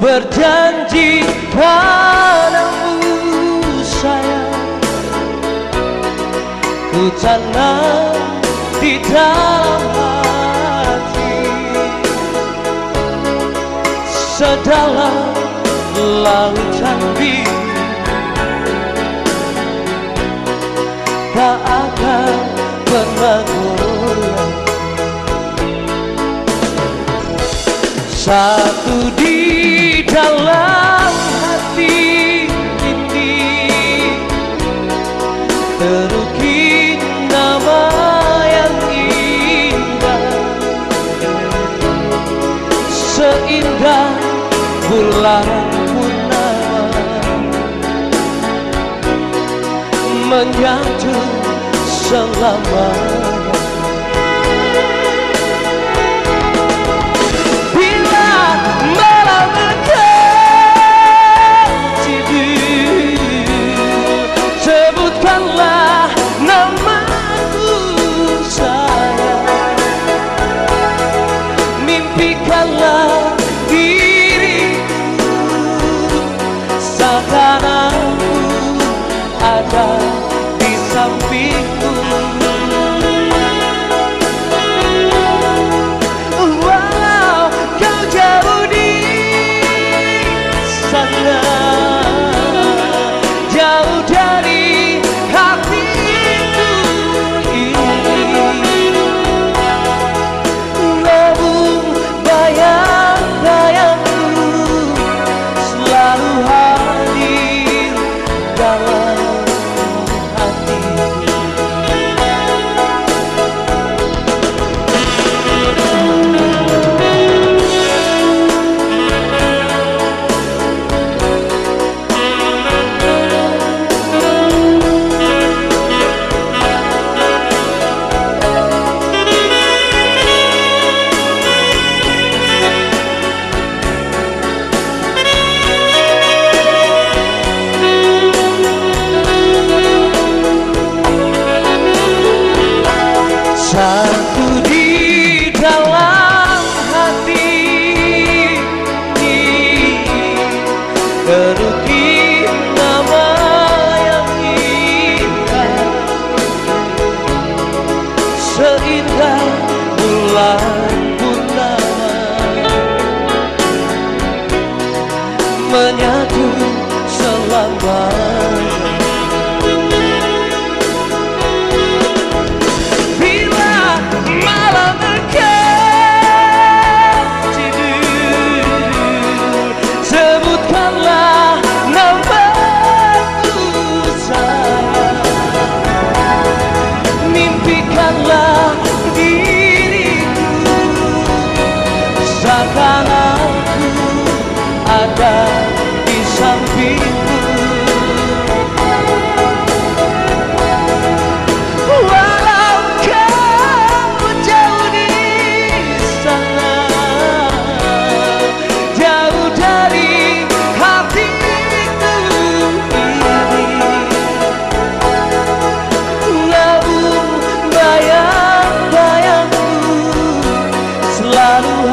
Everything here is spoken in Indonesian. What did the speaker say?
berjanji padamu sayang. Ku tanam di dalam hati. Sedalam lautan biru Tak akan pernah Satu di dalam hati ini Terukir nama yang indah. Seindah bulan purnama Menyatu selamanya Seindah bulan ada di sampingmu Walau kau jauh di sana Jauh dari hatiku ini. Namun bayang-bayangku Selalu